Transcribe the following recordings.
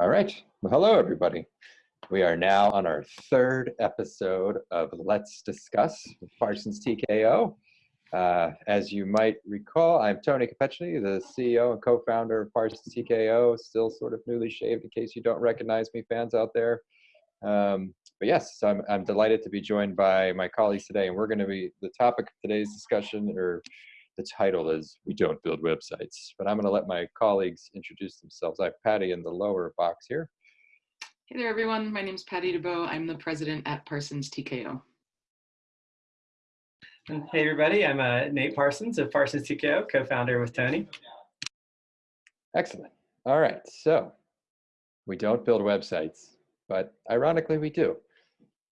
All right. Well, hello, everybody. We are now on our third episode of Let's Discuss Parsons TKO. Uh, as you might recall, I'm Tony Kopechny, the CEO and co-founder of Parsons TKO, still sort of newly shaved in case you don't recognize me, fans out there. Um, but yes, I'm, I'm delighted to be joined by my colleagues today, and we're going to be, the topic of today's discussion, or the title is We Don't Build Websites, but I'm going to let my colleagues introduce themselves. I have Patty in the lower box here. Hey there, everyone. My name is Patty DeBow. I'm the president at Parsons TKO. Hey, everybody. I'm uh, Nate Parsons of Parsons TKO, co-founder with Tony. Excellent. All right. So we don't build websites, but ironically, we do.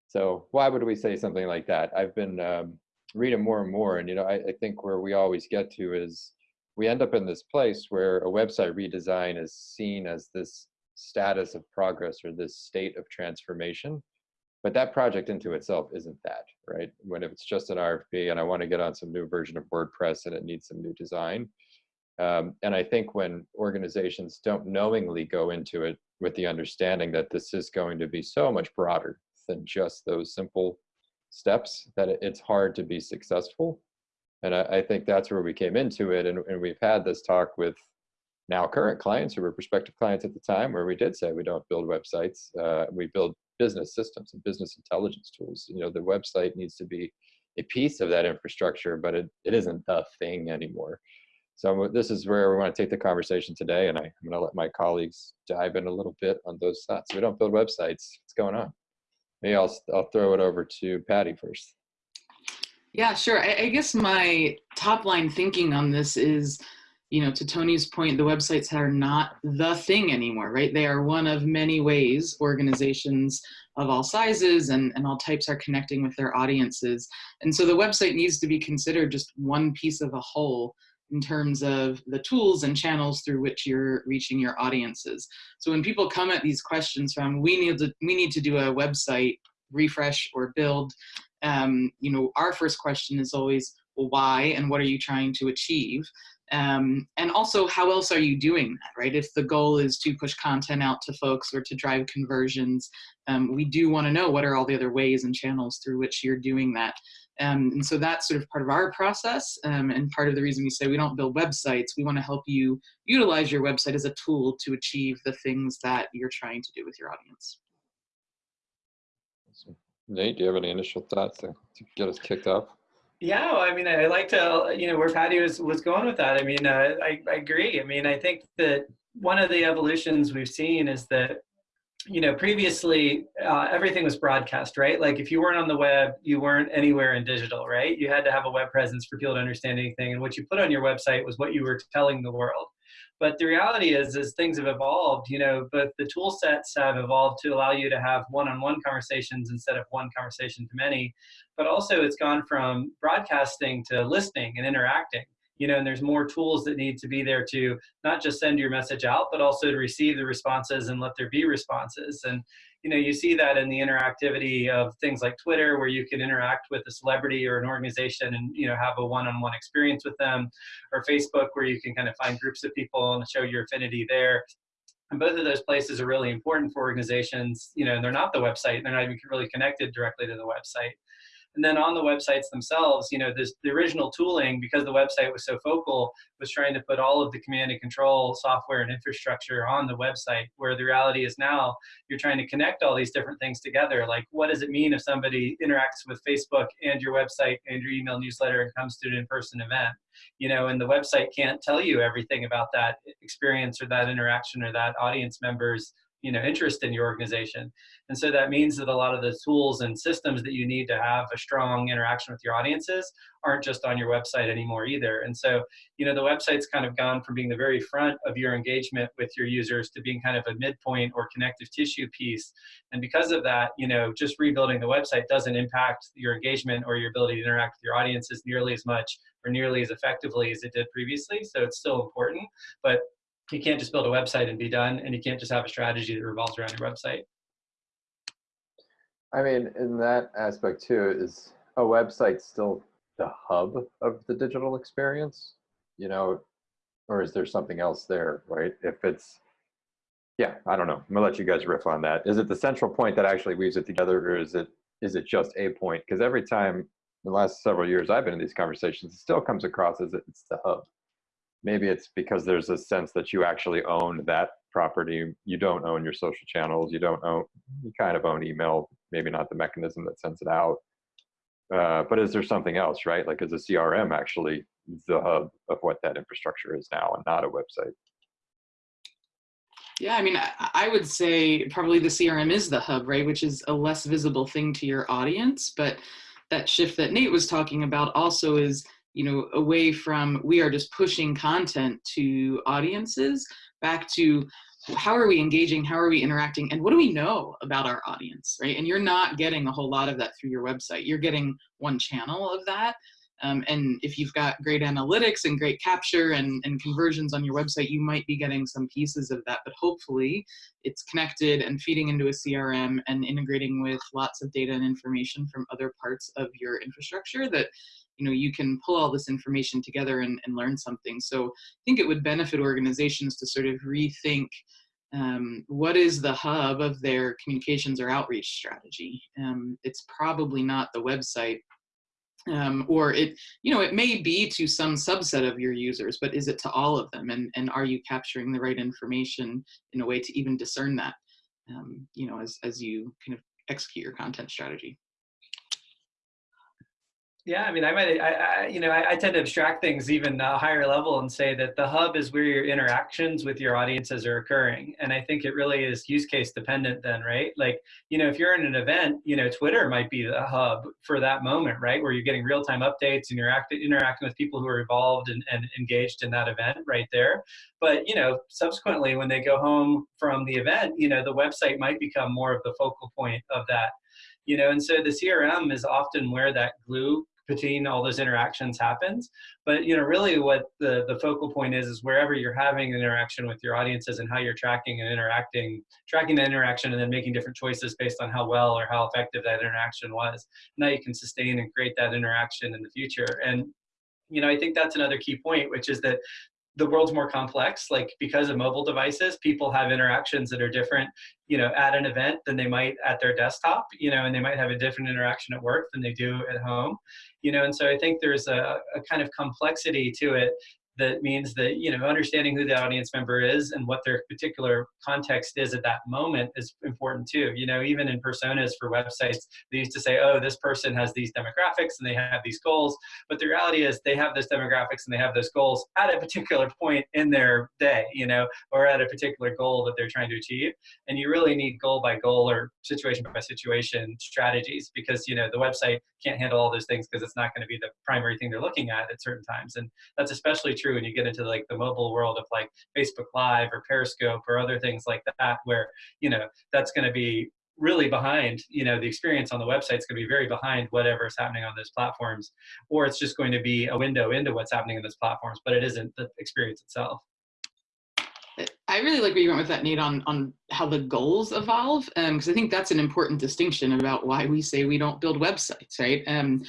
So why would we say something like that? I've been um, read it more and more. And, you know, I, I think where we always get to is we end up in this place where a website redesign is seen as this status of progress or this state of transformation. But that project into itself isn't that, right? When if it's just an RFP and I want to get on some new version of WordPress and it needs some new design. Um, and I think when organizations don't knowingly go into it with the understanding that this is going to be so much broader than just those simple steps that it's hard to be successful. And I, I think that's where we came into it. And, and we've had this talk with now current clients who were prospective clients at the time where we did say we don't build websites, uh, we build business systems and business intelligence tools. You know, the website needs to be a piece of that infrastructure, but it, it isn't the thing anymore. So this is where we want to take the conversation today, and I, am going to let my colleagues dive in a little bit on those thoughts. We don't build websites. What's going on? Maybe I'll, I'll throw it over to Patty first. Yeah, sure. I, I guess my top line thinking on this is, you know, to Tony's point, the websites are not the thing anymore, right? They are one of many ways organizations of all sizes and, and all types are connecting with their audiences. And so the website needs to be considered just one piece of a whole in terms of the tools and channels through which you're reaching your audiences. So when people come at these questions from, we need to, we need to do a website refresh or build, um, you know, our first question is always, well, why and what are you trying to achieve? Um, and also, how else are you doing that, right? If the goal is to push content out to folks or to drive conversions, um, we do want to know what are all the other ways and channels through which you're doing that. Um, and so that's sort of part of our process um, and part of the reason we say we don't build websites. We want to help you utilize your website as a tool to achieve the things that you're trying to do with your audience. Nate, do you have any initial thoughts to, to get us kicked off? Yeah, well, I mean, I like to, you know, where Patty was, was going with that. I mean, uh, I, I agree. I mean, I think that one of the evolutions we've seen is that you know, previously uh, everything was broadcast, right? Like if you weren't on the web, you weren't anywhere in digital, right? You had to have a web presence for people to understand anything. And what you put on your website was what you were telling the world. But the reality is, as things have evolved, you know, both the tool sets have evolved to allow you to have one-on-one -on -one conversations instead of one conversation to many. But also it's gone from broadcasting to listening and interacting you know, and there's more tools that need to be there to not just send your message out, but also to receive the responses and let there be responses. And, you know, you see that in the interactivity of things like Twitter, where you can interact with a celebrity or an organization and, you know, have a one-on-one -on -one experience with them, or Facebook, where you can kind of find groups of people and show your affinity there. And both of those places are really important for organizations. You know, they're not the website, they're not even really connected directly to the website. And then on the websites themselves, you know, this, the original tooling, because the website was so focal, was trying to put all of the command and control software and infrastructure on the website, where the reality is now you're trying to connect all these different things together. Like, what does it mean if somebody interacts with Facebook and your website and your email newsletter and comes to an in-person event? You know, and the website can't tell you everything about that experience or that interaction or that audience member's you know interest in your organization. And so that means that a lot of the tools and systems that you need to have a strong interaction with your audiences aren't just on your website anymore either. And so you know the website's kind of gone from being the very front of your engagement with your users to being kind of a midpoint or connective tissue piece. And because of that you know just rebuilding the website doesn't impact your engagement or your ability to interact with your audiences nearly as much or nearly as effectively as it did previously. So it's still important but you can't just build a website and be done, and you can't just have a strategy that revolves around your website. I mean, in that aspect too, is a website still the hub of the digital experience? You know, or is there something else there, right? If it's Yeah, I don't know. I'm gonna let you guys riff on that. Is it the central point that actually weaves it together, or is it is it just a point? Because every time in the last several years I've been in these conversations, it still comes across as it's the hub. Maybe it's because there's a sense that you actually own that property. You don't own your social channels. You don't own. You kind of own email. Maybe not the mechanism that sends it out. Uh, but is there something else, right? Like is a CRM actually the hub of what that infrastructure is now, and not a website? Yeah, I mean, I, I would say probably the CRM is the hub, right? Which is a less visible thing to your audience. But that shift that Nate was talking about also is, you know, away from we are just pushing content to audiences back to how are we engaging, how are we interacting, and what do we know about our audience, right? And you're not getting a whole lot of that through your website. You're getting one channel of that. Um, and if you've got great analytics and great capture and, and conversions on your website, you might be getting some pieces of that, but hopefully it's connected and feeding into a CRM and integrating with lots of data and information from other parts of your infrastructure that you know you can pull all this information together and, and learn something. So I think it would benefit organizations to sort of rethink um, what is the hub of their communications or outreach strategy. Um, it's probably not the website um, or it you know it may be to some subset of your users but is it to all of them and and are you capturing the right information in a way to even discern that um, you know as as you kind of execute your content strategy yeah, I mean, I might, I, I you know, I, I, tend to abstract things even a higher level and say that the hub is where your interactions with your audiences are occurring. And I think it really is use case dependent then, right? Like, you know, if you're in an event, you know, Twitter might be the hub for that moment, right? Where you're getting real time updates and you're act- interacting with people who are involved and, and engaged in that event right there. But, you know, subsequently when they go home from the event, you know, the website might become more of the focal point of that you know and so the crm is often where that glue between all those interactions happens. But you know, really what the, the focal point is is wherever you're having an interaction with your audiences and how you're tracking and interacting, tracking the interaction and then making different choices based on how well or how effective that interaction was. Now you can sustain and create that interaction in the future. And you know, I think that's another key point, which is that the world's more complex like because of mobile devices people have interactions that are different you know at an event than they might at their desktop you know and they might have a different interaction at work than they do at home you know and so i think there's a, a kind of complexity to it that means that you know understanding who the audience member is and what their particular context is at that moment is important too. You know even in personas for websites they used to say oh this person has these demographics and they have these goals. But the reality is they have those demographics and they have those goals at a particular point in their day you know or at a particular goal that they're trying to achieve. And you really need goal by goal or situation by situation strategies because you know the website can't handle all those things because it's not going to be the primary thing they're looking at at certain times. And that's especially true true when you get into like the mobile world of like Facebook Live or Periscope or other things like that, where you know that's going to be really behind you know the experience on the website is going to be very behind whatever is happening on those platforms or it's just going to be a window into what's happening in those platforms but it isn't the experience itself I really like where you went with that, Nate, on, on how the goals evolve, because um, I think that's an important distinction about why we say we don't build websites, right? Um,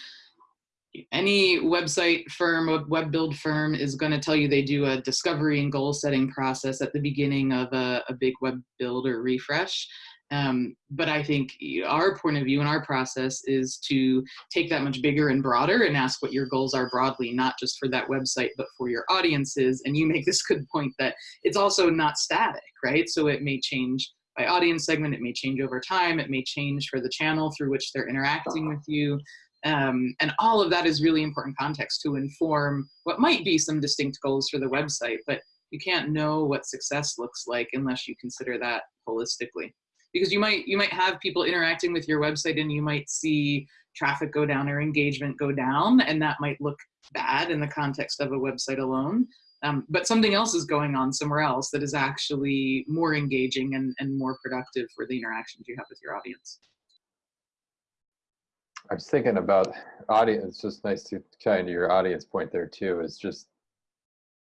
any website firm, a web build firm is going to tell you they do a discovery and goal setting process at the beginning of a, a big web build or refresh. Um, but I think our point of view and our process is to take that much bigger and broader and ask what your goals are broadly, not just for that website, but for your audiences. And you make this good point that it's also not static, right? So it may change by audience segment, it may change over time, it may change for the channel through which they're interacting with you. Um, and all of that is really important context to inform what might be some distinct goals for the website, but you can't know what success looks like unless you consider that holistically. Because you might you might have people interacting with your website and you might see traffic go down or engagement go down, and that might look bad in the context of a website alone. Um, but something else is going on somewhere else that is actually more engaging and, and more productive for the interactions you have with your audience. I was thinking about audience. It's just nice to tie into your audience point there too. Is just,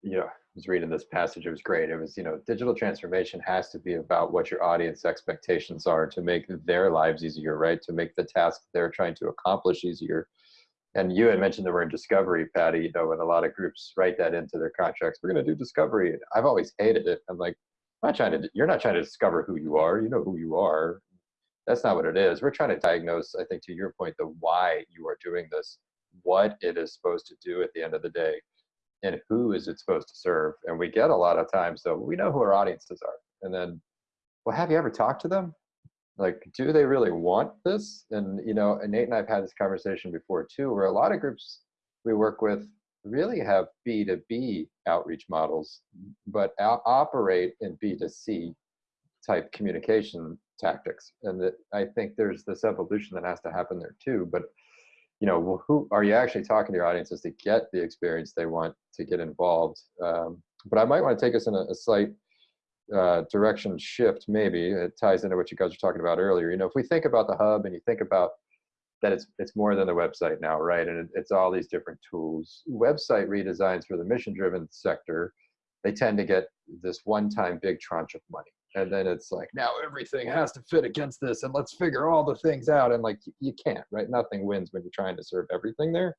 you know, I was reading this passage. It was great. It was, you know, digital transformation has to be about what your audience expectations are to make their lives easier, right? To make the task they're trying to accomplish easier. And you had mentioned the word discovery, Patty. You know, and a lot of groups write that into their contracts. We're going to do discovery. I've always hated it. I'm like, I'm not trying to, you're not trying to discover who you are. You know who you are. That's not what it is. We're trying to diagnose, I think, to your point, the why you are doing this, what it is supposed to do at the end of the day, and who is it supposed to serve. And we get a lot of times, so we know who our audiences are. And then, well, have you ever talked to them? Like, do they really want this? And, you know, and Nate and I've had this conversation before too, where a lot of groups we work with really have B2B outreach models, but operate in B2C type communication tactics. And that I think there's this evolution that has to happen there too. But you know, who are you actually talking to your audiences to get the experience they want to get involved? Um, but I might want to take us in a, a slight uh, direction shift, maybe. It ties into what you guys were talking about earlier. You know, if we think about the hub and you think about that it's it's more than the website now, right? And it, it's all these different tools. Website redesigns for the mission-driven sector, they tend to get this one-time big tranche of money, and then it's like now everything has to fit against this, and let's figure all the things out. And like you can't, right? Nothing wins when you're trying to serve everything there.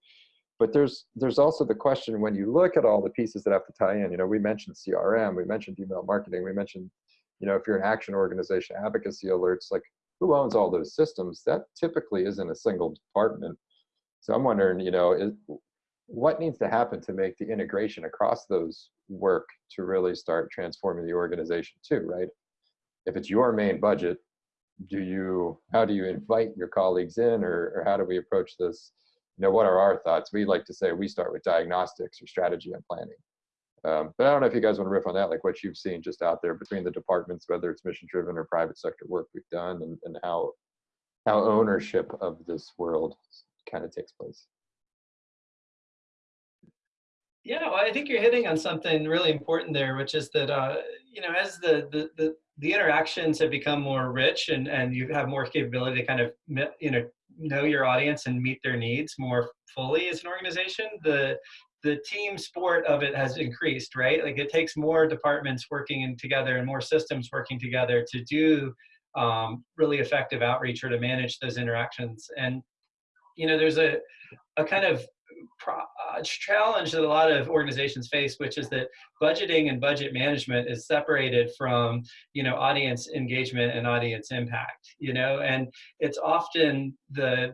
But there's there's also the question when you look at all the pieces that have to tie in. You know, we mentioned CRM, we mentioned email marketing, we mentioned, you know, if you're an action organization, advocacy alerts, like who owns all those systems? That typically isn't a single department. So I'm wondering, you know, is, what needs to happen to make the integration across those work to really start transforming the organization too, right? If it's your main budget, do you, how do you invite your colleagues in or, or how do we approach this? You know, what are our thoughts? We like to say we start with diagnostics or strategy and planning. Um, but I don't know if you guys want to riff on that, like what you've seen just out there between the departments, whether it's mission driven or private sector work we've done and, and how, how ownership of this world kind of takes place. Yeah, well, I think you're hitting on something really important there, which is that, uh, you know, as the, the, the, the interactions have become more rich and, and you have more capability to kind of, you know, know your audience and meet their needs more fully as an organization, the, the team sport of it has increased, right? Like it takes more departments working together and more systems working together to do um, really effective outreach or to manage those interactions. And, you know, there's a, a kind of Uh, challenge that a lot of organizations face, which is that budgeting and budget management is separated from, you know, audience engagement and audience impact, you know, and it's often the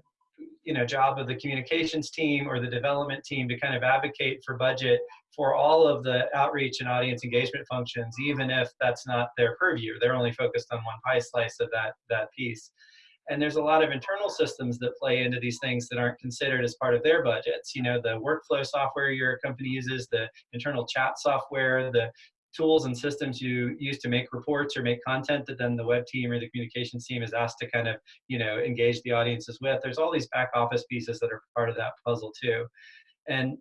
you know job of the communications team or the development team to kind of advocate for budget for all of the outreach and audience engagement functions even if that's not their purview. They're only focused on one pie slice of that that piece and there's a lot of internal systems that play into these things that aren't considered as part of their budgets. You know the workflow software your company uses the internal chat software the tools and systems you use to make reports or make content that then the web team or the communications team is asked to kind of you know engage the audiences with. There's all these back office pieces that are part of that puzzle too. And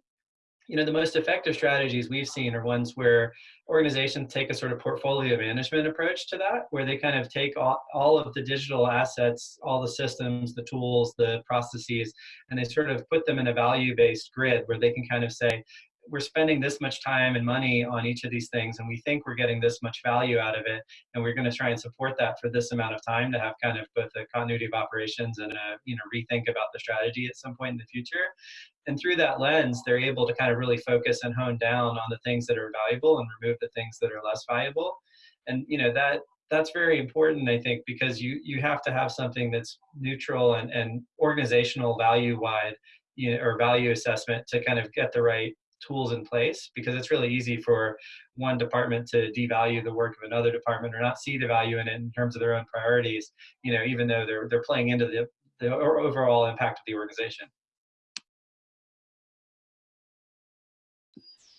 you know the most effective strategies we've seen are ones where organizations take a sort of portfolio management approach to that where they kind of take all, all of the digital assets all the systems the tools the processes and they sort of put them in a value based grid where they can kind of say we're spending this much time and money on each of these things and we think we're getting this much value out of it and we're going to try and support that for this amount of time to have kind of both a continuity of operations and a you know rethink about the strategy at some point in the future. And through that lens they're able to kind of really focus and hone down on the things that are valuable and remove the things that are less valuable. And you know that that's very important i think because you you have to have something that's neutral and, and organizational value wide you know, or value assessment to kind of get the right tools in place because it's really easy for one department to devalue the work of another department or not see the value in it in terms of their own priorities you know even though they're they're playing into the the overall impact of the organization.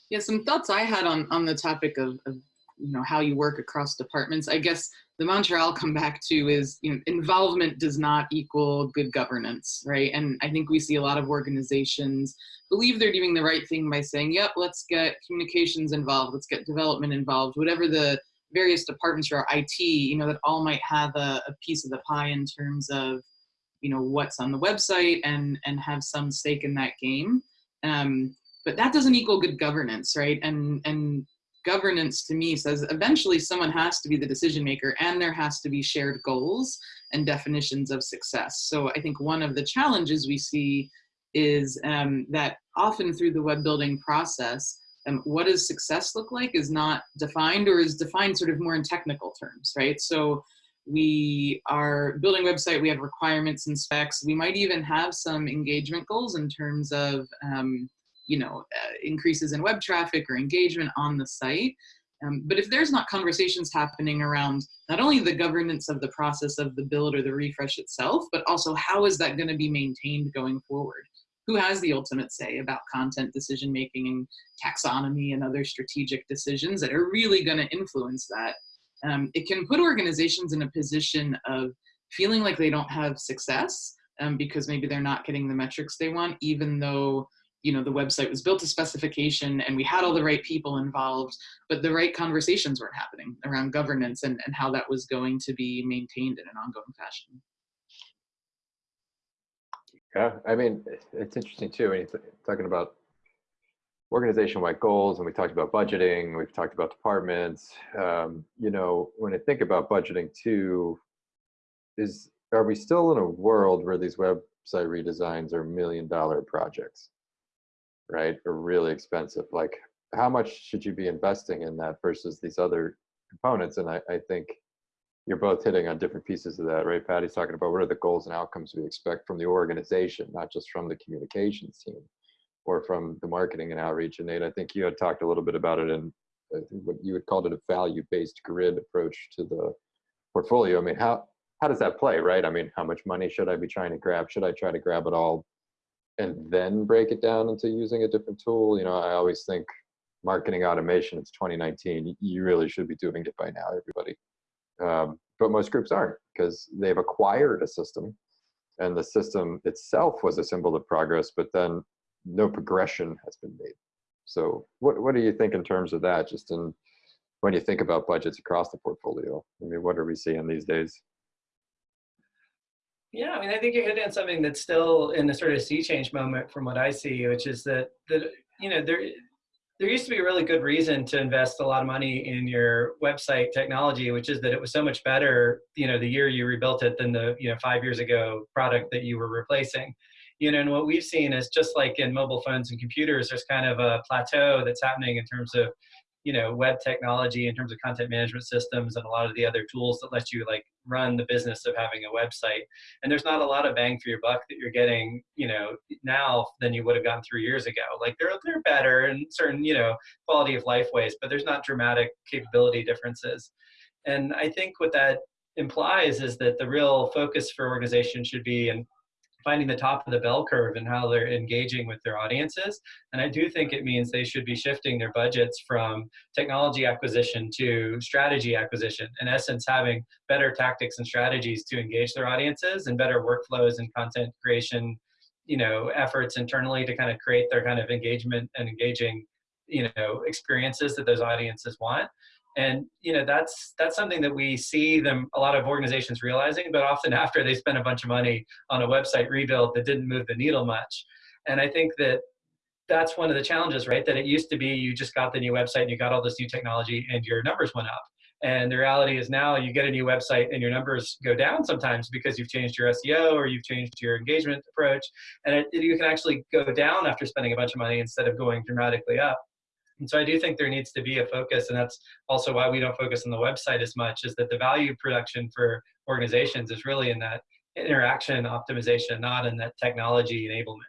Yeah some thoughts i had on on the topic of, of you know how you work across departments. I guess the mantra i'll come back to is you know involvement does not equal good governance right? And i think we see a lot of organizations believe they're doing the right thing by saying yep let's get communications involved let's get development involved whatever the various departments or IT you know that all might have a, a piece of the pie in terms of you know what's on the website and and have some stake in that game. Um, but that doesn't equal good governance right? And and governance to me says eventually someone has to be the decision maker and there has to be shared goals and definitions of success. So I think one of the challenges we see is um, that often through the web building process, um, what does success look like is not defined or is defined sort of more in technical terms, right? So we are building website, we have requirements and specs. We might even have some engagement goals in terms of, um, you know, uh, increases in web traffic or engagement on the site. Um, but if there's not conversations happening around not only the governance of the process of the build or the refresh itself, but also how is that going to be maintained going forward? Who has the ultimate say about content decision making and taxonomy and other strategic decisions that are really going to influence that? Um, it can put organizations in a position of feeling like they don't have success um, because maybe they're not getting the metrics they want, even though you know the website was built to specification and we had all the right people involved but the right conversations weren't happening around governance and, and how that was going to be maintained in an ongoing fashion Yeah, I mean, it's interesting too, when you're talking about organization-wide goals, and we talked about budgeting, we've talked about departments. Um, you know, when I think about budgeting too, is are we still in a world where these website redesigns are million-dollar projects? Right, are really expensive. Like, how much should you be investing in that versus these other components? And I, I think you're both hitting on different pieces of that, right? Patty's talking about what are the goals and outcomes we expect from the organization, not just from the communications team or from the marketing and outreach. And Nate, I think you had talked a little bit about it and what you had called it a value-based grid approach to the portfolio. I mean, how how does that play, right? I mean, how much money should I be trying to grab? Should I try to grab it all and then break it down into using a different tool. You know, I always think marketing automation, it's 2019. You really should be doing it by now, everybody. Um, but most groups aren't because they've acquired a system and the system itself was a symbol of progress, but then no progression has been made. So what, what do you think in terms of that, just in when you think about budgets across the portfolio? I mean, what are we seeing these days? Yeah, I mean, I think you're hitting on something that's still in the sort of sea change moment from what I see, which is that that you know there there used to be a really good reason to invest a lot of money in your website technology, which is that it was so much better, you know, the year you rebuilt it than the you know five years ago product that you were replacing. You know, and what we've seen is just like in mobile phones and computers, there's kind of a plateau that's happening in terms of you know web technology in terms of content management systems and a lot of the other tools that let you like run the business of having a website. And there's not a lot of bang for your buck that you're getting you know now than you would have gotten three years ago. Like they're they're better in certain you know quality of life ways but there's not dramatic capability differences. And i think what that implies is that the real focus for organizations should be and finding the top of the bell curve and how they're engaging with their audiences. And I do think it means they should be shifting their budgets from technology acquisition to strategy acquisition. In essence, having better tactics and strategies to engage their audiences and better workflows and content creation, you know, efforts internally to kind of create their kind of engagement and engaging, you know, experiences that those audiences want and you know that's that's something that we see them a lot of organizations realizing but often after they spend a bunch of money on a website rebuild that didn't move the needle much and i think that that's one of the challenges right that it used to be you just got the new website and you got all this new technology and your numbers went up and the reality is now you get a new website and your numbers go down sometimes because you've changed your SEO or you've changed your engagement approach. And it, you can actually go down after spending a bunch of money instead of going dramatically up. And so I do think there needs to be a focus, and that's also why we don't focus on the website as much, is that the value production for organizations is really in that interaction optimization, not in that technology enablement.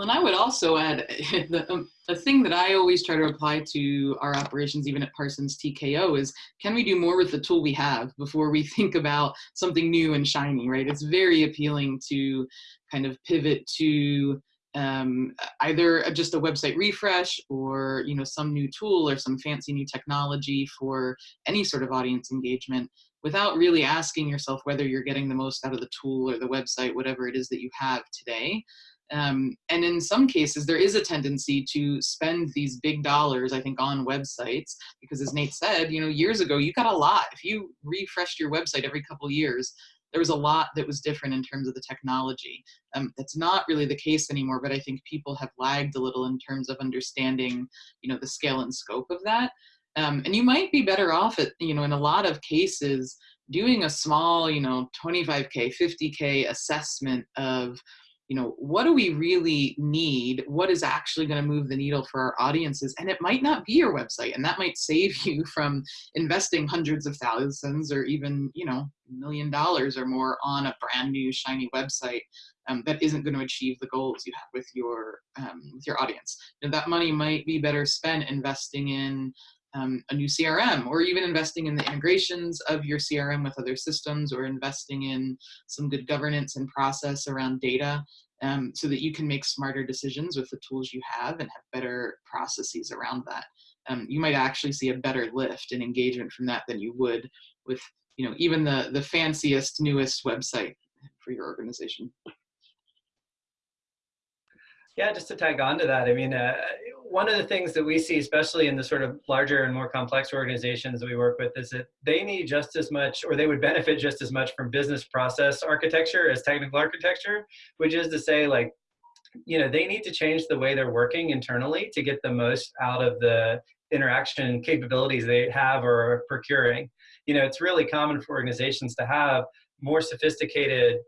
And I would also add the, um, the thing that I always try to apply to our operations, even at Parsons TKO, is can we do more with the tool we have before we think about something new and shiny, right? It's very appealing to kind of pivot to um, either just a website refresh or you know some new tool or some fancy new technology for any sort of audience engagement without really asking yourself whether you're getting the most out of the tool or the website, whatever it is that you have today. Um, and in some cases, there is a tendency to spend these big dollars, I think, on websites, because as Nate said, you know, years ago, you got a lot. If you refreshed your website every couple years, there was a lot that was different in terms of the technology. Um, that's not really the case anymore, but I think people have lagged a little in terms of understanding, you know, the scale and scope of that. Um, and you might be better off at, you know, in a lot of cases, doing a small, you know, 25K, 50K assessment of, you know, what do we really need? What is actually going to move the needle for our audiences? And it might not be your website, and that might save you from investing hundreds of thousands or even, you know, million dollars or more on a brand new shiny website um, that isn't going to achieve the goals you have with your um, with your audience. You know, that money might be better spent investing in um, a new CRM or even investing in the integrations of your CRM with other systems or investing in some good governance and process around data um, so that you can make smarter decisions with the tools you have and have better processes around that. Um, you might actually see a better lift in engagement from that than you would with you know even the the fanciest newest website for your organization. Yeah, just to tag on to that, I mean, uh, one of the things that we see, especially in the sort of larger and more complex organizations that we work with, is that they need just as much, or they would benefit just as much from business process architecture as technical architecture, which is to say, like, you know, they need to change the way they're working internally to get the most out of the interaction capabilities they have or are procuring. You know, it's really common for organizations to have more sophisticated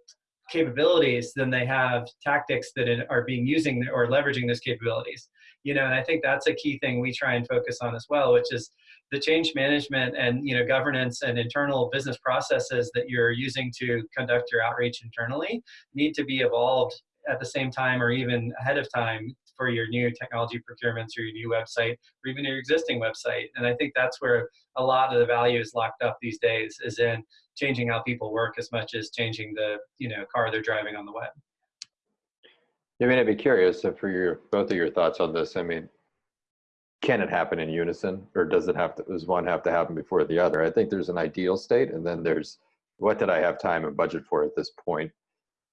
capabilities than they have tactics that are being using or leveraging those capabilities you know and i think that's a key thing we try and focus on as well which is the change management and you know governance and internal business processes that you're using to conduct your outreach internally need to be evolved at the same time or even ahead of time for your new technology procurements or your new website or even your existing website and i think that's where a lot of the value is locked up these days is in changing how people work as much as changing the you know car they're driving on the web. I mean, I'd be curious for your both of your thoughts on this. I mean, can it happen in unison, or does it have to? Does one have to happen before the other? I think there's an ideal state, and then there's what did I have time and budget for at this point,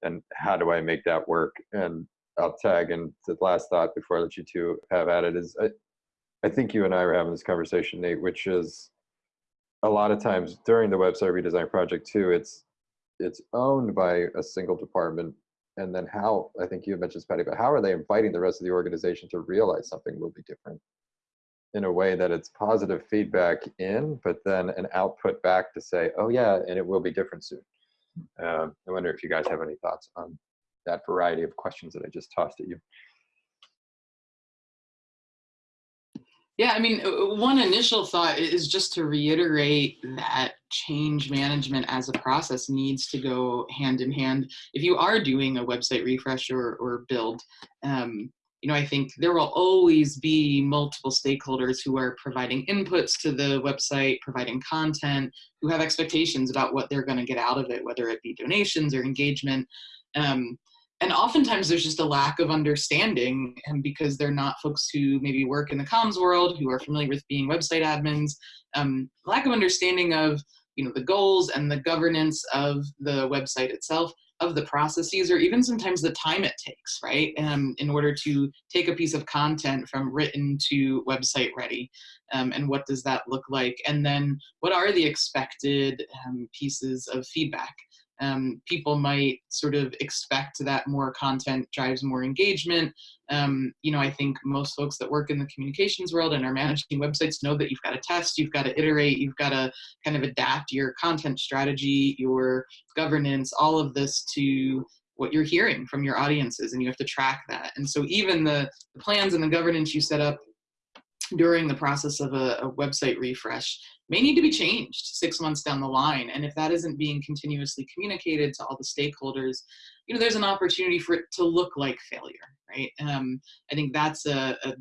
and how do I make that work? And I'll tag and the last thought before I let you two have at it is I, I think you and I were having this conversation, Nate, which is a lot of times during the website redesign project too, it's it's owned by a single department. And then how, I think you mentioned Patty, but how are they inviting the rest of the organization to realize something will be different in a way that it's positive feedback in, but then an output back to say, oh yeah, and it will be different soon. Um, I wonder if you guys have any thoughts on that variety of questions that I just tossed at you. Yeah, I mean, one initial thought is just to reiterate that change management as a process needs to go hand in hand. If you are doing a website refresh or, or build, um, you know, I think there will always be multiple stakeholders who are providing inputs to the website, providing content, who have expectations about what they're going to get out of it, whether it be donations or engagement. Um, and oftentimes there's just a lack of understanding and because they're not folks who maybe work in the comms world who are familiar with being website admins um, lack of understanding of you know the goals and the governance of the website itself of the processes or even sometimes the time it takes right um, in order to take a piece of content from written to website ready um, and what does that look like? And then what are the expected um, pieces of feedback um, people might sort of expect that more content drives more engagement. Um, you know, I think most folks that work in the communications world and are managing websites know that you've got to test, you've got to iterate, you've got to kind of adapt your content strategy, your governance, all of this to what you're hearing from your audiences and you have to track that. And so even the, the plans and the governance you set up during the process of a, a, website refresh may need to be changed six months down the line. And if that isn't being continuously communicated to all the stakeholders, you know, there's an opportunity for it to look like failure, right? Um, I think that's a, a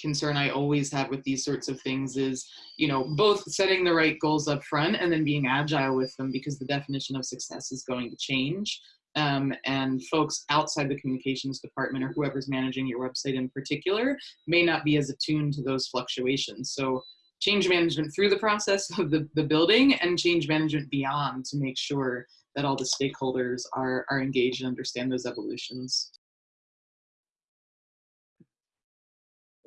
concern I always have with these sorts of things is, you know, both setting the right goals up front and then being agile with them because the definition of success is going to change um, and folks outside the communications department or whoever's managing your website in particular may not be as attuned to those fluctuations. So change management through the process of the, the building and change management beyond to make sure that all the stakeholders are, are engaged and understand those evolutions.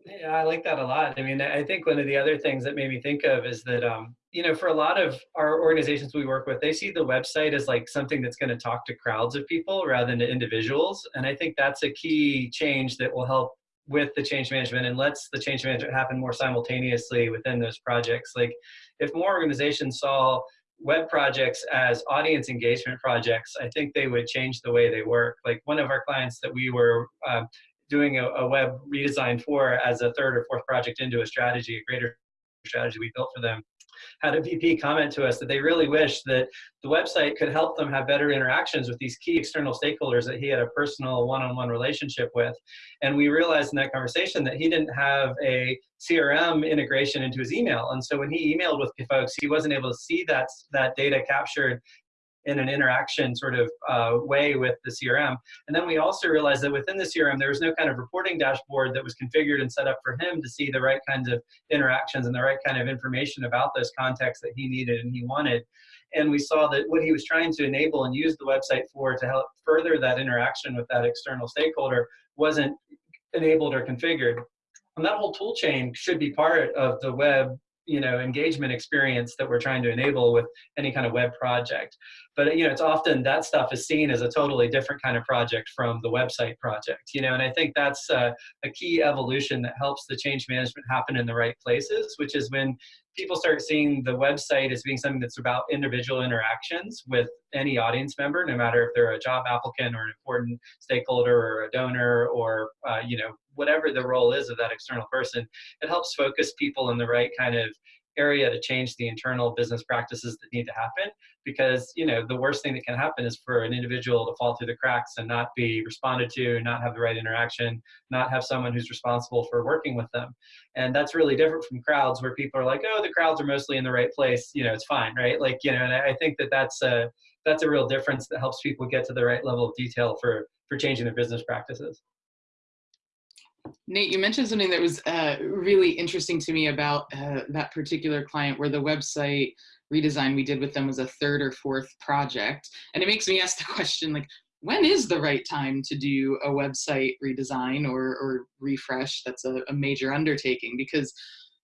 Yeah, I like that a lot. I mean, I think one of the other things that made me think of is that, um, you know, for a lot of our organizations we work with, they see the website as like something that's going to talk to crowds of people rather than to individuals. And I think that's a key change that will help with the change management and lets the change management happen more simultaneously within those projects. Like if more organizations saw web projects as audience engagement projects, I think they would change the way they work. Like one of our clients that we were uh, doing a, a, web redesign for as a third or fourth project into a strategy, a greater strategy we built for them, had a VP comment to us that they really wish that the website could help them have better interactions with these key external stakeholders that he had a personal one-on-one -on -one relationship with. And we realized in that conversation that he didn't have a CRM integration into his email. And so when he emailed with folks, he wasn't able to see that, that data captured in an interaction sort of uh, way with the CRM. And then we also realized that within the CRM, there was no kind of reporting dashboard that was configured and set up for him to see the right kinds of interactions and the right kind of information about those contexts that he needed and he wanted. And we saw that what he was trying to enable and use the website for to help further that interaction with that external stakeholder wasn't enabled or configured. And that whole tool chain should be part of the web you know engagement experience that we're trying to enable with any kind of web project but you know it's often that stuff is seen as a totally different kind of project from the website project you know and i think that's uh, a key evolution that helps the change management happen in the right places which is when people start seeing the website as being something that's about individual interactions with any audience member no matter if they're a job applicant or an important stakeholder or a donor or uh, you know whatever the role is of that external person it helps focus people in the right kind of area to change the internal business practices that need to happen because you know the worst thing that can happen is for an individual to fall through the cracks and not be responded to not have the right interaction not have someone who's responsible for working with them. And that's really different from crowds where people are like oh the crowds are mostly in the right place you know it's fine right? Like you know and i think that that's a that's a real difference that helps people get to the right level of detail for for changing their business practices Nate, you mentioned something that was uh, really interesting to me about uh, that particular client where the website redesign we did with them was a third or fourth project. And it makes me ask the question, like, when is the right time to do a website redesign or, or refresh? That's a, a major undertaking because,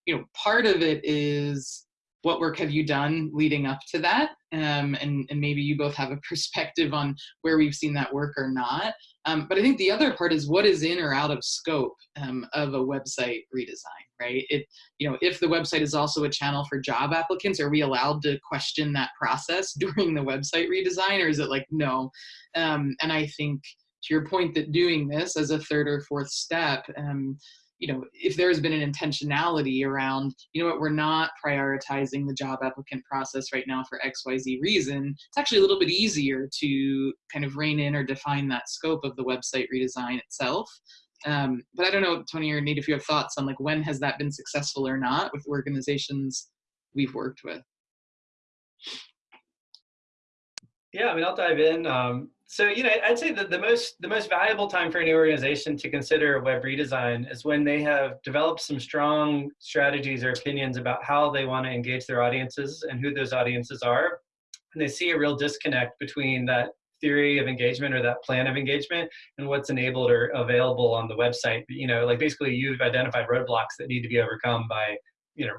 you know, part of it is what work have you done leading up to that? Um, and, and maybe you both have a perspective on where we've seen that work or not. Um, but I think the other part is what is in or out of scope um, of a website redesign, right? It, you know, if the website is also a channel for job applicants, are we allowed to question that process during the website redesign, or is it like no? Um, and I think to your point that doing this as a third or fourth step, um, you know, if there's been an intentionality around, you know what, we're not prioritizing the job applicant process right now for XYZ reason, it's actually a little bit easier to kind of rein in or define that scope of the website redesign itself. Um, but I don't know, Tony or Nate, if you have thoughts on like when has that been successful or not with organizations we've worked with. Yeah, I mean, I'll dive in. Um, so, you know, I'd say that the most the most valuable time for any organization to consider web redesign is when they have developed some strong strategies or opinions about how they want to engage their audiences and who those audiences are. And they see a real disconnect between that theory of engagement or that plan of engagement and what's enabled or available on the website. You know, like basically you've identified roadblocks that need to be overcome by, you know,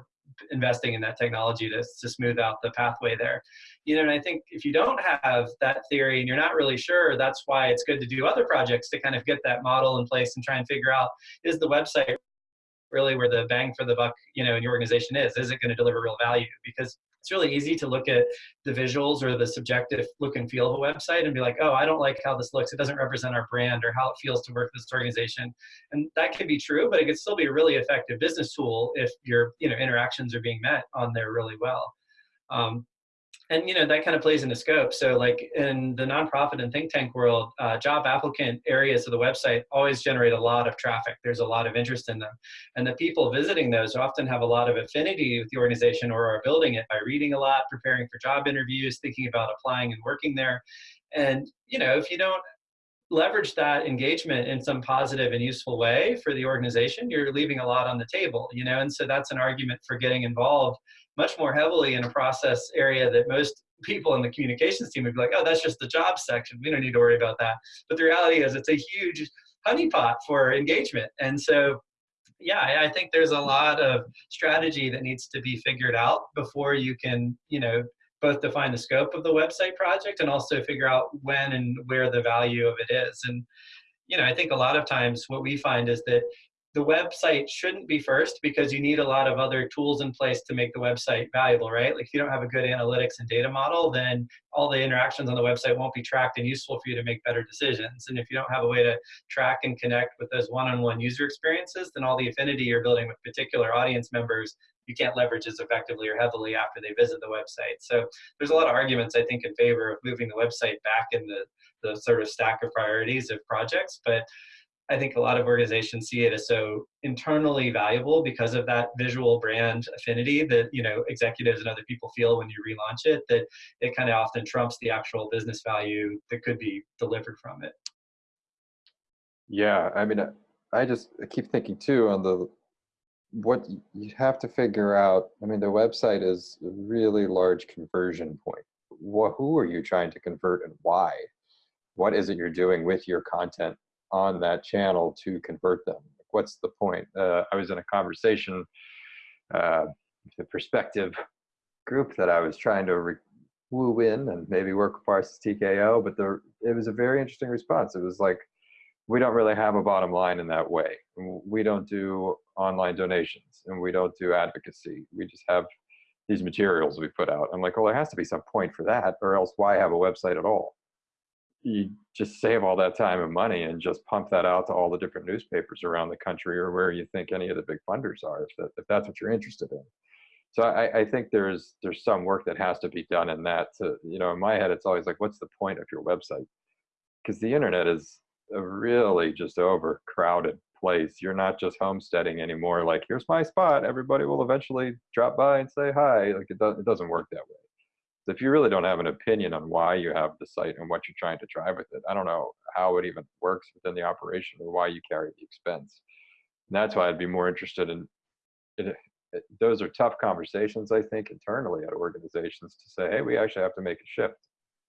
investing in that technology to, to smooth out the pathway there. You know, and I think if you don't have that theory and you're not really sure, that's why it's good to do other projects to kind of get that model in place and try and figure out, is the website really where the bang for the buck, you know, in your organization is? Is it going to deliver real value? Because it's really easy to look at the visuals or the subjective look and feel of a website and be like, oh, I don't like how this looks. It doesn't represent our brand or how it feels to work with this organization. And that can be true, but it can still be a really effective business tool if your you know interactions are being met on there really well. Um, and you know that kind of plays into scope. So like in the nonprofit and think tank world uh, job applicant areas of the website always generate a lot of traffic. There's a lot of interest in them. And the people visiting those often have a lot of affinity with the organization or are building it by reading a lot preparing for job interviews thinking about applying and working there. And you know if you don't leverage that engagement in some positive and useful way for the organization you're leaving a lot on the table you know? And so that's an argument for getting involved much more heavily in a process area that most people in the communications team would be like, oh, that's just the job section. We don't need to worry about that. But the reality is it's a huge honeypot for engagement. And so, yeah, I think there's a lot of strategy that needs to be figured out before you can, you know, both define the scope of the website project and also figure out when and where the value of it is. And, you know, I think a lot of times what we find is that the website shouldn't be first because you need a lot of other tools in place to make the website valuable, right? Like if you don't have a good analytics and data model, then all the interactions on the website won't be tracked and useful for you to make better decisions. And if you don't have a way to track and connect with those one-on-one user experiences, then all the affinity you're building with particular audience members you can't leverage as effectively or heavily after they visit the website. So there's a lot of arguments, I think, in favor of moving the website back in the, the sort of stack of priorities of projects. But I think a lot of organizations see it as so internally valuable because of that visual brand affinity that you know executives and other people feel when you relaunch it that it kind of often trumps the actual business value that could be delivered from it. Yeah, I mean, I just keep thinking too on the what you have to figure out. I mean, the website is a really large conversion point. What, who are you trying to convert and why? What is it you're doing with your content on that channel to convert them? What's the point? Uh, I was in a conversation, uh, the perspective group that I was trying to woo in and maybe work with Parsons TKO, but the, it was a very interesting response. It was like, we don't really have a bottom line in that way. We don't do online donations and we don't do advocacy. We just have these materials we put out. I'm like, well, there has to be some point for that, or else why have a website at all? You just save all that time and money and just pump that out to all the different newspapers around the country or where you think any of the big funders are, if, that, if that's what you're interested in. So I, I think there's there's some work that has to be done in that. To, you know, in my head, it's always like, what's the point of your website? Because the internet is a really just overcrowded place. You're not just homesteading anymore. Like, here's my spot. Everybody will eventually drop by and say hi. Like, it, does, it doesn't work that way. So if you really don't have an opinion on why you have the site and what you're trying to drive with it, I don't know how it even works within the operation or why you carry the expense. And that's why I'd be more interested in it, it, eh, those are tough conversations, I think, internally at organizations to say, hey, we actually have to make a shift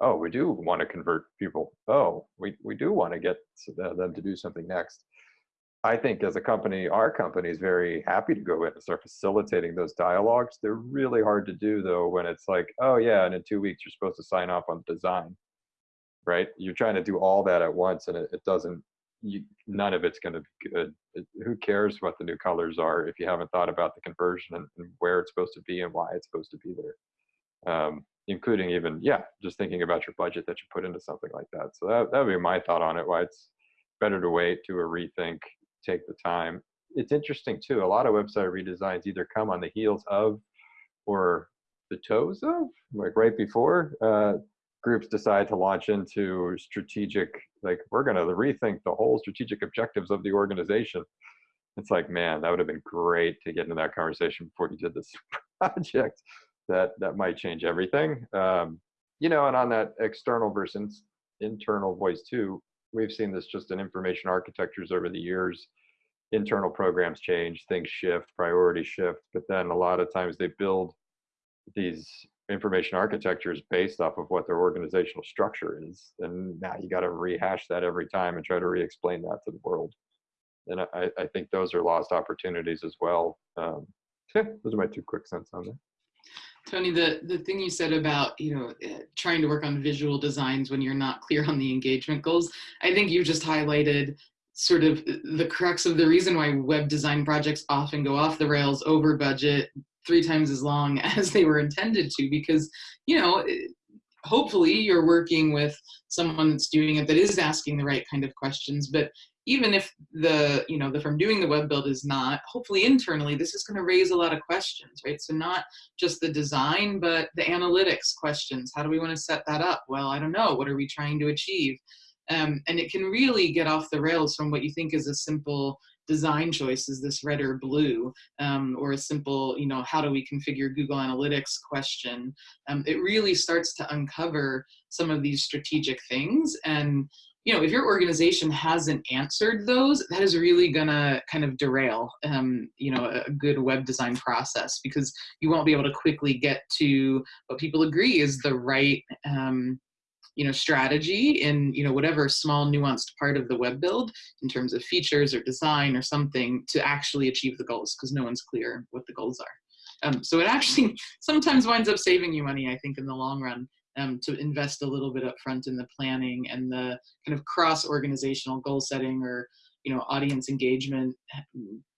oh, we do want to convert people. Oh, we, we do want to get uh, them to do something next. I think as a company, our company is very happy to go in and start facilitating those dialogues. They're really hard to do though when it's like, oh yeah, and in two weeks you're supposed to sign off on the design, right? You're trying to do all that at once and it, it doesn't, you, none of it's going to be good. It, who cares what the new colors are if you haven't thought about the conversion and, and, where it's supposed to be and why it's supposed to be there. Um, including even yeah just thinking about your budget that you put into something like that so that, that would be my thought on it why it's better to wait to a rethink take the time. It's interesting too a lot of website redesigns either come on the heels of or the toes of like right before uh, groups decide to launch into strategic like we're going to rethink the whole strategic objectives of the organization. It's like man that would have been great to get into that conversation before you did this project. That that might change everything. Um, you know, and on that external versus internal voice too, we've seen this just in information architectures over the years. Internal programs change, things shift, priorities shift, but then a lot of times they build these information architectures based off of what their organizational structure is. And now you got to rehash that every time and try to re-explain that to the world. And I, I think those are lost opportunities as well. Um, those are my two quick cents on that. Tony, the, the thing you said about, you know, eh, trying to work on visual designs when you're not clear on the engagement goals, I think you just highlighted sort of the crux of the reason why web design projects often go off the rails over budget three times as long as they were intended to because, you know, eh, hopefully you're working with someone that's doing it that is asking the right kind of questions, but even if the you know the firm doing the web build is not hopefully internally this is going to raise a lot of questions right? So not just the design but the analytics questions. How do we want to set that up? Well i don't know. What are we trying to achieve? Um, and it can really get off the rails from what you think is a simple design choice is this red or blue um, or a simple you know how do we configure google analytics question. Um, it really starts to uncover some of these strategic things and you know, if your organization hasn't answered those, that is really gonna kind of derail, um, you know, a good web design process because you won't be able to quickly get to what people agree is the right, um, you know, strategy in, you know, whatever small nuanced part of the web build in terms of features or design or something to actually achieve the goals because no one's clear what the goals are. Um, so it actually sometimes winds up saving you money, I think, in the long run um, to invest a little bit up front in the planning and the kind of cross organizational goal setting or you know, audience engagement,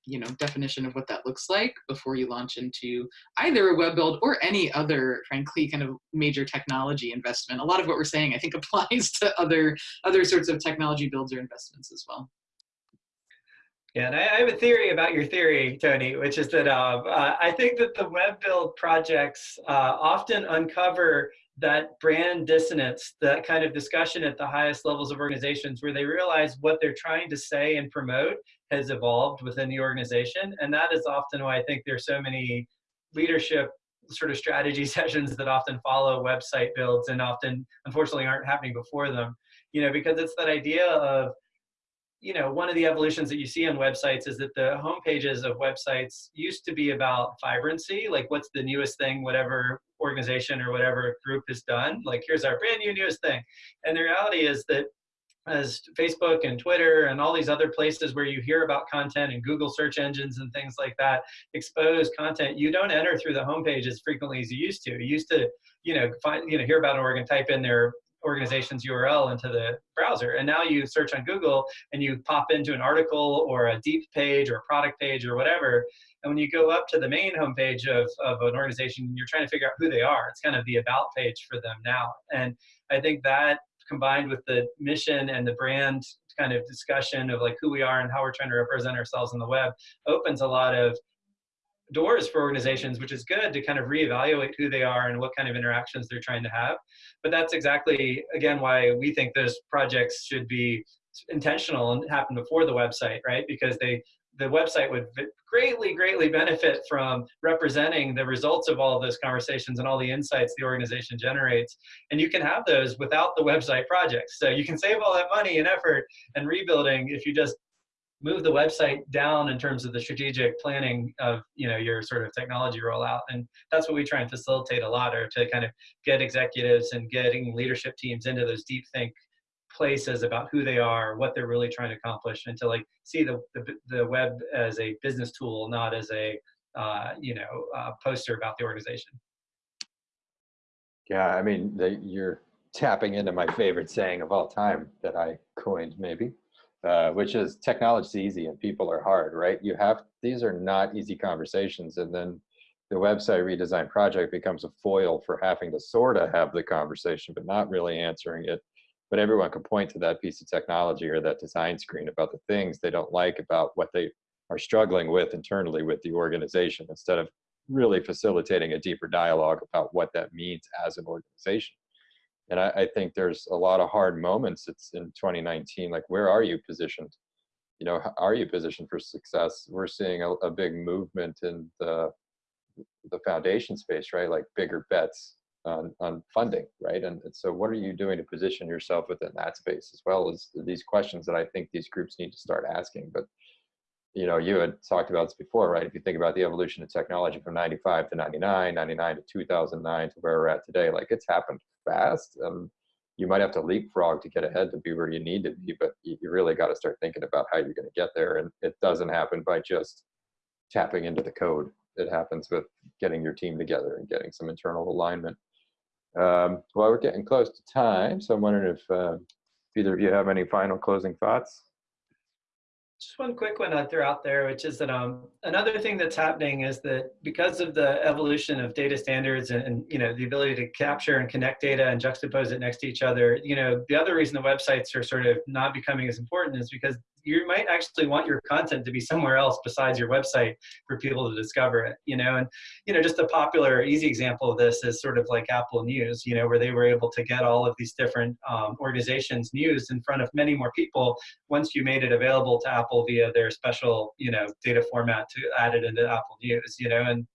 you know, definition of what that looks like before you launch into either a web build or any other, frankly, kind of major technology investment. A lot of what we're saying, I think, applies to other other sorts of technology builds or investments as well. Yeah, and I, have a theory about your theory, Tony, which is that uh, uh, I think that the web build projects uh, often uncover that brand dissonance, that kind of discussion at the highest levels of organizations where they realize what they're trying to say and promote has evolved within the organization. And that is often why I think there's so many leadership sort of strategy sessions that often follow website builds and often unfortunately aren't happening before them. You know, because it's that idea of you know, one of the evolutions that you see on websites is that the home pages of websites used to be about vibrancy, like what's the newest thing, whatever organization or whatever group has done. Like, here's our brand new newest thing. And the reality is that as Facebook and Twitter and all these other places where you hear about content and Google search engines and things like that expose content, you don't enter through the homepage as frequently as you used to. You used to, you know, find, you know, hear about an organ, type in their organization's URL into the browser. And now you search on Google and you pop into an article or a deep page or a product page or whatever. And when you go up to the main homepage of, of an organization, you're trying to figure out who they are. It's kind of the about page for them now. And I think that combined with the mission and the brand kind of discussion of like who we are and how we're trying to represent ourselves on the web opens a lot of doors for organizations, which is good to kind of reevaluate who they are and what kind of interactions they're trying to have. But that's exactly, again, why we think those projects should be intentional and happen before the website, right? Because they the website would greatly, greatly benefit from representing the results of all of those conversations and all the insights the organization generates. And you can have those without the website projects. So you can save all that money and effort and rebuilding if you just move the website down in terms of the strategic planning of you know your sort of technology rollout. And that's what we try and facilitate a lot or to kind of get executives and getting leadership teams into those deep think places about who they are what they're really trying to accomplish and to like see the the, the web as a business tool not as a uh, you know uh, poster about the organization. Yeah i mean the, you're tapping into my favorite saying of all time that i coined maybe uh, which is technology is easy and people are hard, right? You have, these are not easy conversations. And then the website redesign project becomes a foil for having to sort of have the conversation, but not really answering it. But everyone can point to that piece of technology or that design screen about the things they don't like about what they are struggling with internally with the organization instead of really facilitating a deeper dialogue about what that means as an organization and I, I, think there's a lot of hard moments it's in 2019 like where are you positioned? You know are you positioned for success? We're seeing a, a big movement in the the foundation space right? Like bigger bets on, on funding right? And, and so what are you doing to position yourself within that space as well as these questions that i think these groups need to start asking. But you know, you had talked about this before, right? If you think about the evolution of technology from 95 to 99, 99 to 2009 to where we're at today, like it's happened fast. Um, you might have to leapfrog to get ahead to be where you need to be, but you, really got to start thinking about how you're going to get there. And it doesn't happen by just tapping into the code. It happens with getting your team together and getting some internal alignment. Um, well, we're getting close to time, so I'm wondering if uh, either of you have any final closing thoughts just one quick one I'd throw out there, which is that um, another thing that's happening is that because of the evolution of data standards and, and, you know the ability to capture and connect data and juxtapose it next to each other, you know the other reason the websites are sort of not becoming as important is because you might actually want your content to be somewhere else besides your website for people to discover it you know? And you know just a popular easy example of this is sort of like apple news you know where they were able to get all of these different um, organizations news in front of many more people once you made it available to apple via their special you know data format to add it into apple news you know? And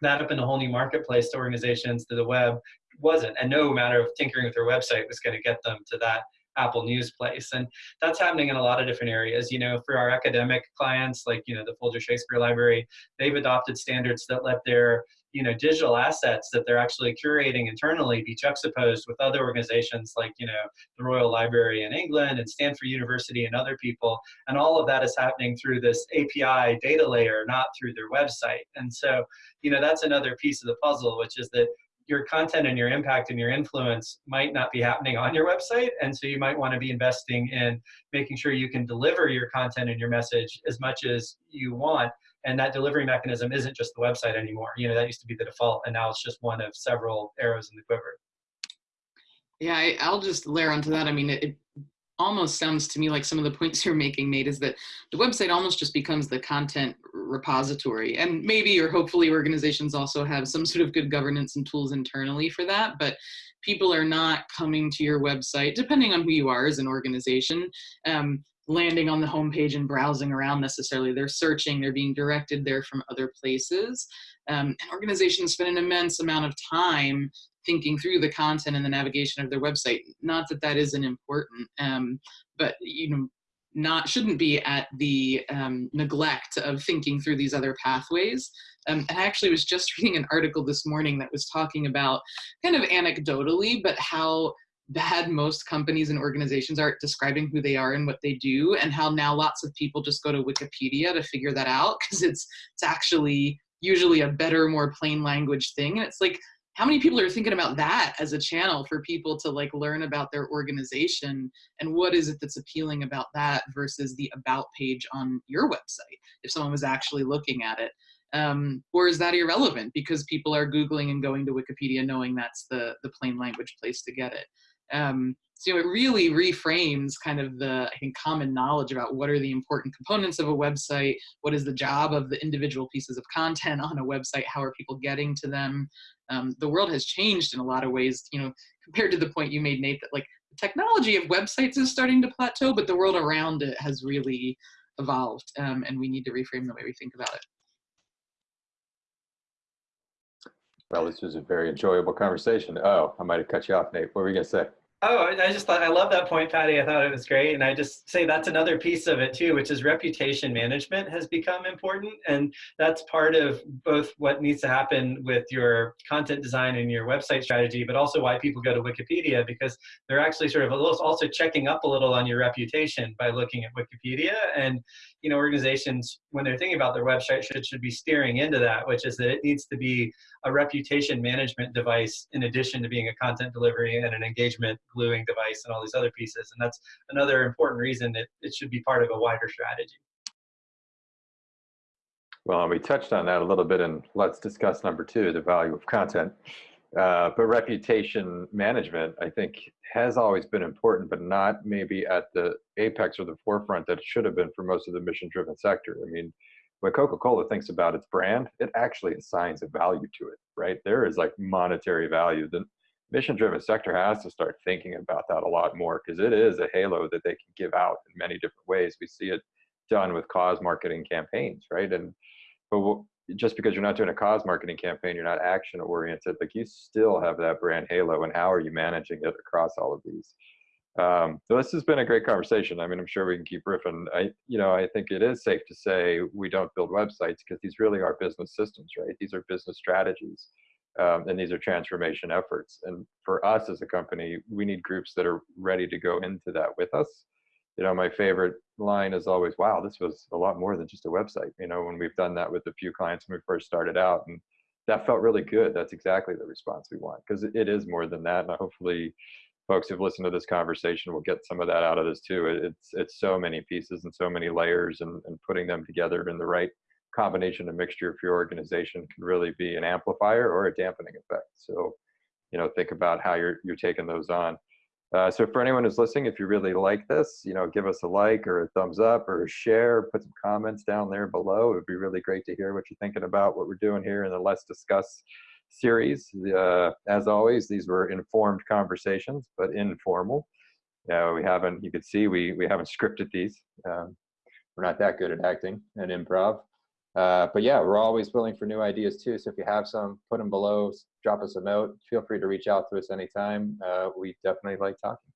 that opened a whole new marketplace to organizations to the web wasn't and no matter of tinkering with their website was going to get them to that Apple News place. And that's happening in a lot of different areas. You know, for our academic clients, like, you know, the Folger Shakespeare Library, they've adopted standards that let their you know digital assets that they're actually curating internally be juxtaposed with other organizations like you know the Royal Library in England and Stanford University and other people and all of that is happening through this API data layer not through their website and so you know that's another piece of the puzzle which is that your content and your impact and your influence might not be happening on your website. And so you might want to be investing in making sure you can deliver your content and your message as much as you want. And that delivery mechanism isn't just the website anymore. You know, that used to be the default, and now it's just one of several arrows in the quiver. Yeah, I, I'll just layer onto that. I mean, it almost sounds to me like some of the points you're making, Nate, is that the website almost just becomes the content repository. And maybe or hopefully organizations also have some sort of good governance and tools internally for that. But people are not coming to your website, depending on who you are as an organization, um, landing on the homepage and browsing around necessarily. They're searching, they're being directed there from other places. Um, and organizations spend an immense amount of time thinking through the content and the navigation of their website. Not that that isn't important, um, but you know, not shouldn't be at the um, neglect of thinking through these other pathways. Um, and I actually was just reading an article this morning that was talking about kind of anecdotally, but how bad most companies and organizations are at describing who they are and what they do and how now lots of people just go to wikipedia to figure that out because it's it's actually usually a better more plain language thing and it's like how many people are thinking about that as a channel for people to like learn about their organization? And what is it that's appealing about that versus the about page on your website if someone was actually looking at it? Um, or is that irrelevant because people are googling and going to wikipedia knowing that's the the plain language place to get it? Um, so it really reframes kind of the I think common knowledge about what are the important components of a website, what is the job of the individual pieces of content on a website, how are people getting to them. Um, the world has changed in a lot of ways, you know, compared to the point you made, Nate, that like the technology of websites is starting to plateau, but the world around it has really evolved, um, and we need to reframe the way we think about it. Well, this was a very enjoyable conversation. Oh, I might have cut you off, Nate. What were you going to say? Oh, I just thought I love that point, Patty. I thought it was great, and I just say that's another piece of it too, which is reputation management has become important, and that's part of both what needs to happen with your content design and your website strategy, but also why people go to Wikipedia because they're actually sort of also checking up a little on your reputation by looking at Wikipedia, and you know organizations when they're thinking about their website should should be steering into that, which is that it needs to be a reputation management device in addition to being a content delivery and an engagement gluing device and all these other pieces. And that's another important reason that it should be part of a wider strategy. Well, we touched on that a little bit, and let's discuss number two, the value of content. Uh, but reputation management, I think, has always been important, but not maybe at the apex or the forefront that it should have been for most of the mission-driven sector. I mean, when Coca-Cola thinks about its brand, it actually assigns a value to it, right? There is like monetary value. The mission-driven sector has to start thinking about that a lot more because it is a halo that they can give out in many different ways. We see it done with cause marketing campaigns, right? And but just because you're not doing a cause marketing campaign, you're not action oriented. Like you still have that brand halo, and how are you managing it across all of these? Um, so this has been a great conversation. I mean, I'm sure we can keep riffing. I, you know, I think it is safe to say we don't build websites because these really are business systems, right? These are business strategies, um, and these are transformation efforts. And for us as a company, we need groups that are ready to go into that with us. You know, my favorite line is always, "Wow, this was a lot more than just a website." You know, when we've done that with a few clients when we first started out, and that felt really good. That's exactly the response we want because it is more than that. And hopefully folks who've listened to this conversation will get some of that out of this too. It's it's so many pieces and so many layers, and, and putting them together in the right combination and mixture for your organization can really be an amplifier or a dampening effect. So, you know, think about how you're you're taking those on. Uh, so for anyone who's listening, if you really like this, you know, give us a like or a thumbs up or a share, put some comments down there below. It would be really great to hear what you're thinking about what we're doing here in the Let's Discuss series. Uh, as always, these were informed conversations, but informal. Yeah, we haven't, you can see we, we haven't scripted these. Um, we're not that good at acting and improv. Uh, but yeah, we're always willing for new ideas too. So if you have some, put them below, drop us a note. Feel free to reach out to us anytime. Uh, we definitely like talking.